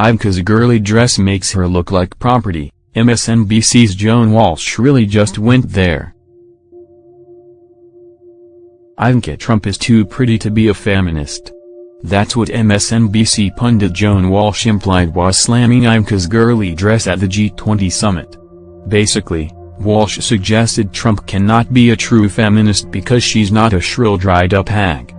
Ivanka's girly dress makes her look like property, MSNBC's Joan Walsh really just went there. Ivanka Trump is too pretty to be a feminist. That's what MSNBC pundit Joan Walsh implied while slamming Ivanka's girly dress at the G20 summit. Basically, Walsh suggested Trump cannot be a true feminist because she's not a shrill dried-up hag.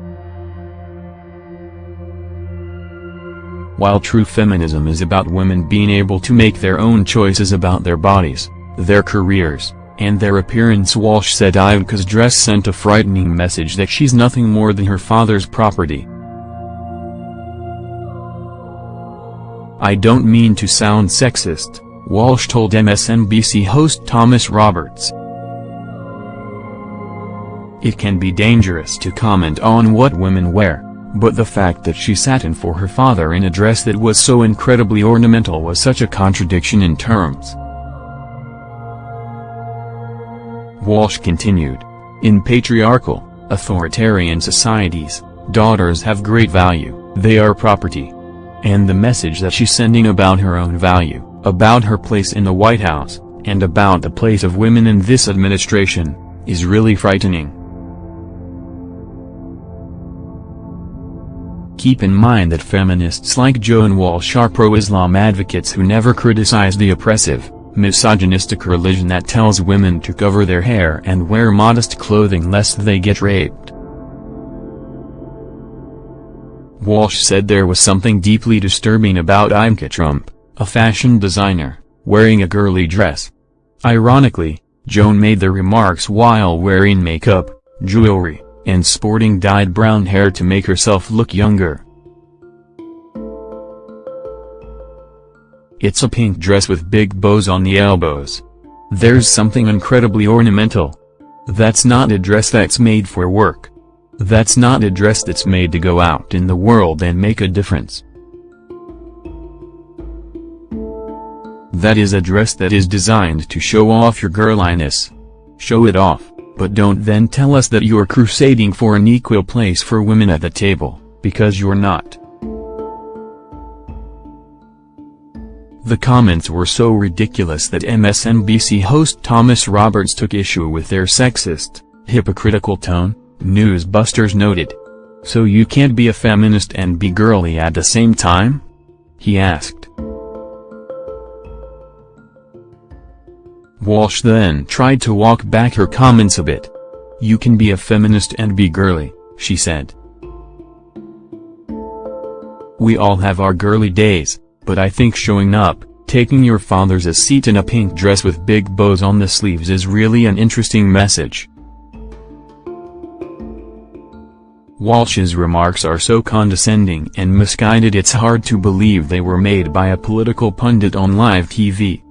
While true feminism is about women being able to make their own choices about their bodies, their careers, and their appearance Walsh said Ivanka's dress sent a frightening message that she's nothing more than her father's property. I don't mean to sound sexist, Walsh told MSNBC host Thomas Roberts. It can be dangerous to comment on what women wear. But the fact that she sat in for her father in a dress that was so incredibly ornamental was such a contradiction in terms. Walsh continued. In patriarchal, authoritarian societies, daughters have great value, they are property. And the message that she's sending about her own value, about her place in the White House, and about the place of women in this administration, is really frightening. Keep in mind that feminists like Joan Walsh are pro-Islam advocates who never criticize the oppressive, misogynistic religion that tells women to cover their hair and wear modest clothing lest they get raped. Walsh said there was something deeply disturbing about Ivanka Trump, a fashion designer, wearing a girly dress. Ironically, Joan made the remarks while wearing makeup, jewelry, and sporting dyed brown hair to make herself look younger. It's a pink dress with big bows on the elbows. There's something incredibly ornamental. That's not a dress that's made for work. That's not a dress that's made to go out in the world and make a difference. That is a dress that is designed to show off your girliness. Show it off. But don't then tell us that you're crusading for an equal place for women at the table, because you're not. The comments were so ridiculous that MSNBC host Thomas Roberts took issue with their sexist, hypocritical tone, Newsbusters noted. So you can't be a feminist and be girly at the same time? He asked. Walsh then tried to walk back her comments a bit. You can be a feminist and be girly, she said. We all have our girly days, but I think showing up, taking your father's a seat in a pink dress with big bows on the sleeves is really an interesting message. Walsh's remarks are so condescending and misguided it's hard to believe they were made by a political pundit on live TV.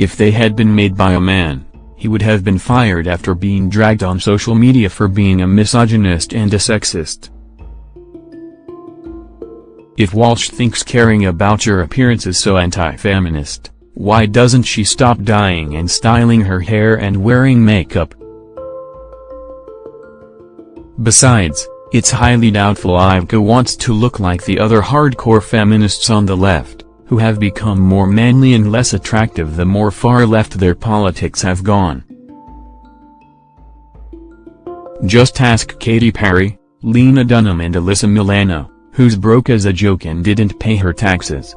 If they had been made by a man, he would have been fired after being dragged on social media for being a misogynist and a sexist. If Walsh thinks caring about your appearance is so anti-feminist, why doesn't she stop dyeing and styling her hair and wearing makeup? Besides, it's highly doubtful Ivanka wants to look like the other hardcore feminists on the left who have become more manly and less attractive the more far left their politics have gone. Just ask Katy Perry, Lena Dunham and Alyssa Milano, who's broke as a joke and didn't pay her taxes.